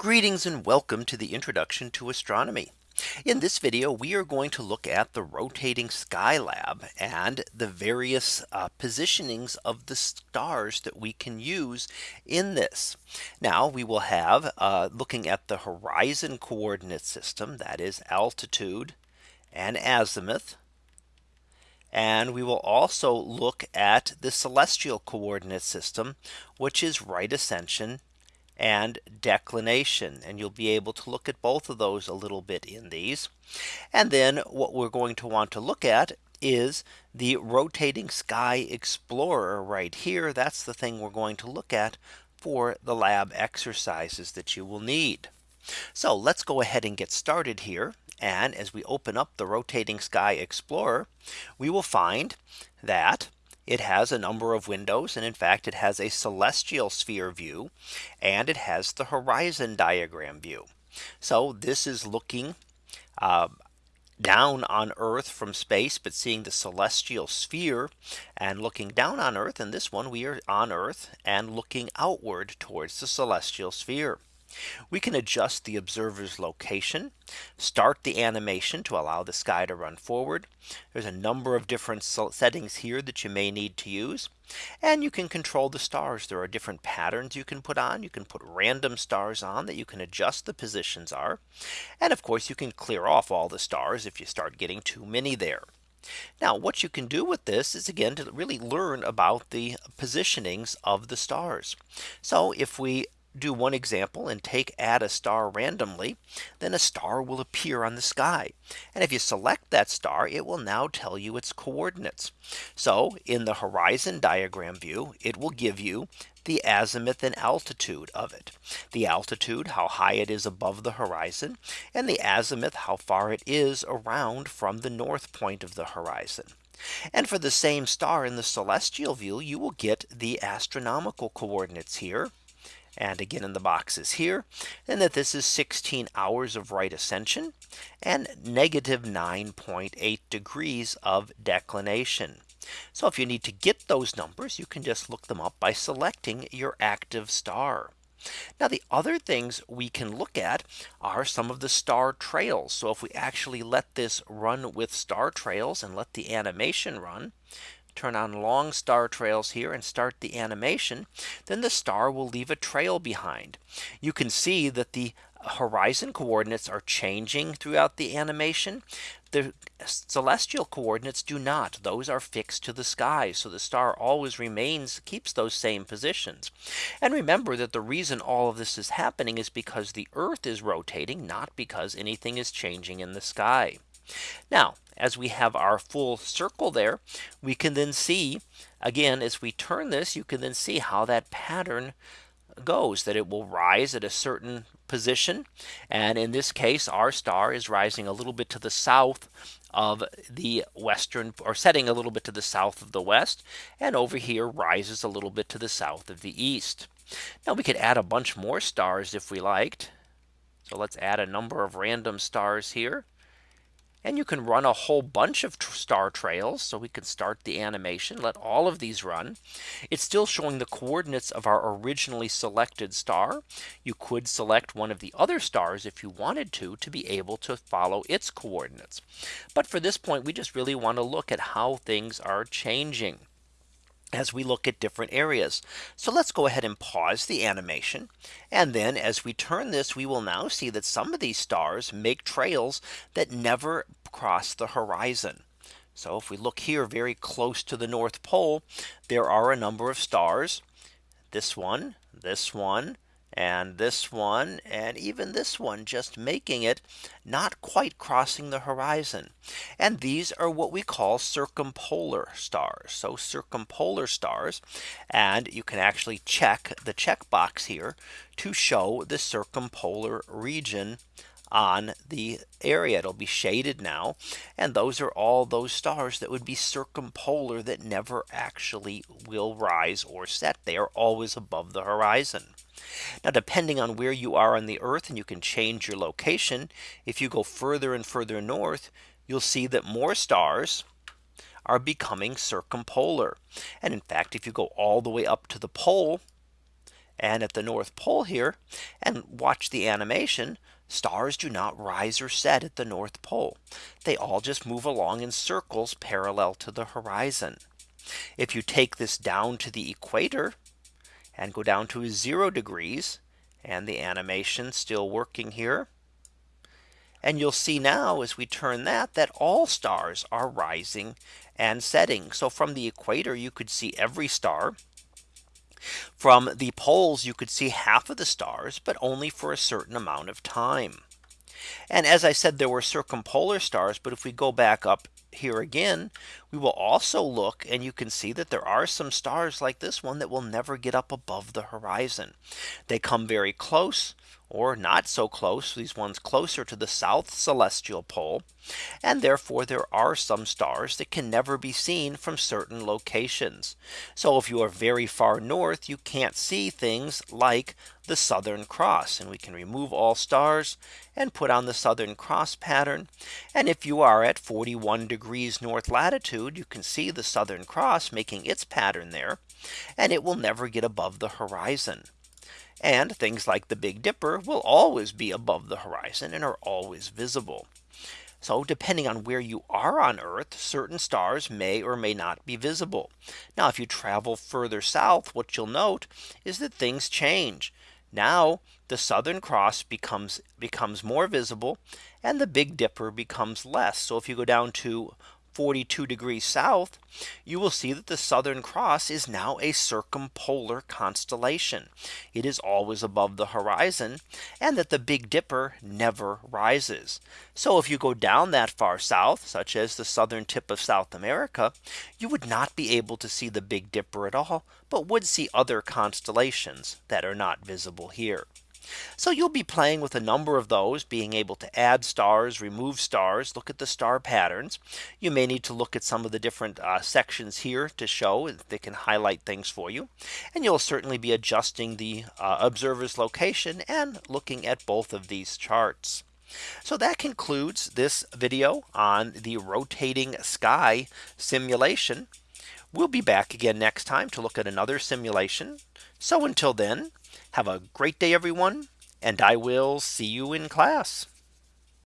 Greetings and welcome to the introduction to astronomy. In this video, we are going to look at the rotating sky lab and the various uh, positionings of the stars that we can use in this. Now we will have uh, looking at the horizon coordinate system that is altitude and azimuth. And we will also look at the celestial coordinate system, which is right ascension and declination. And you'll be able to look at both of those a little bit in these. And then what we're going to want to look at is the rotating sky explorer right here. That's the thing we're going to look at for the lab exercises that you will need. So let's go ahead and get started here. And as we open up the rotating sky explorer, we will find that it has a number of windows. And in fact, it has a celestial sphere view and it has the horizon diagram view. So this is looking uh, down on Earth from space, but seeing the celestial sphere and looking down on Earth. And this one we are on Earth and looking outward towards the celestial sphere. We can adjust the observer's location, start the animation to allow the sky to run forward. There's a number of different settings here that you may need to use. And you can control the stars. There are different patterns you can put on. You can put random stars on that you can adjust the positions are. And of course, you can clear off all the stars if you start getting too many there. Now what you can do with this is again to really learn about the positionings of the stars. So if we do one example and take add a star randomly, then a star will appear on the sky. And if you select that star, it will now tell you its coordinates. So in the horizon diagram view, it will give you the azimuth and altitude of it. The altitude, how high it is above the horizon, and the azimuth, how far it is around from the north point of the horizon. And for the same star in the celestial view, you will get the astronomical coordinates here and again in the boxes here and that this is 16 hours of right ascension and negative 9.8 degrees of declination. So if you need to get those numbers, you can just look them up by selecting your active star. Now the other things we can look at are some of the star trails. So if we actually let this run with star trails and let the animation run, turn on long star trails here and start the animation, then the star will leave a trail behind. You can see that the horizon coordinates are changing throughout the animation. The celestial coordinates do not. Those are fixed to the sky. So the star always remains keeps those same positions. And remember that the reason all of this is happening is because the Earth is rotating, not because anything is changing in the sky. Now, as we have our full circle there, we can then see again, as we turn this, you can then see how that pattern goes that it will rise at a certain position. And in this case, our star is rising a little bit to the south of the western or setting a little bit to the south of the west and over here rises a little bit to the south of the east. Now we could add a bunch more stars if we liked. So let's add a number of random stars here. And you can run a whole bunch of star trails. So we can start the animation, let all of these run. It's still showing the coordinates of our originally selected star. You could select one of the other stars if you wanted to to be able to follow its coordinates. But for this point, we just really want to look at how things are changing as we look at different areas. So let's go ahead and pause the animation. And then as we turn this, we will now see that some of these stars make trails that never cross the horizon. So if we look here very close to the North Pole, there are a number of stars. This one, this one, and this one and even this one just making it not quite crossing the horizon. And these are what we call circumpolar stars. So circumpolar stars and you can actually check the checkbox here to show the circumpolar region on the area. It'll be shaded now. And those are all those stars that would be circumpolar that never actually will rise or set. They are always above the horizon. Now depending on where you are on the earth and you can change your location. If you go further and further north, you'll see that more stars are becoming circumpolar. And in fact, if you go all the way up to the pole, And at the North Pole here and watch the animation, stars do not rise or set at the North Pole. They all just move along in circles parallel to the horizon. If you take this down to the equator and go down to zero degrees and the animation still working here. And you'll see now as we turn that that all stars are rising and setting. So from the equator, you could see every star. From the poles, you could see half of the stars, but only for a certain amount of time. And as I said, there were circumpolar stars. But if we go back up here again, we will also look and you can see that there are some stars like this one that will never get up above the horizon. They come very close or not so close these ones closer to the south celestial pole and therefore there are some stars that can never be seen from certain locations so if you are very far north you can't see things like the Southern Cross and we can remove all stars and put on the Southern Cross pattern and if you are at 41 degrees north latitude you can see the Southern Cross making its pattern there and it will never get above the horizon. And things like the Big Dipper will always be above the horizon and are always visible. So depending on where you are on Earth, certain stars may or may not be visible. Now, if you travel further south, what you'll note is that things change. Now the Southern Cross becomes becomes more visible and the Big Dipper becomes less. So if you go down to 42 degrees south, you will see that the Southern Cross is now a circumpolar constellation. It is always above the horizon and that the Big Dipper never rises. So if you go down that far south, such as the southern tip of South America, you would not be able to see the Big Dipper at all, but would see other constellations that are not visible here. So you'll be playing with a number of those being able to add stars, remove stars, look at the star patterns. You may need to look at some of the different uh, sections here to show they can highlight things for you. And you'll certainly be adjusting the uh, observer's location and looking at both of these charts. So that concludes this video on the rotating sky simulation. We'll be back again next time to look at another simulation. So until then, have a great day, everyone, and I will see you in class.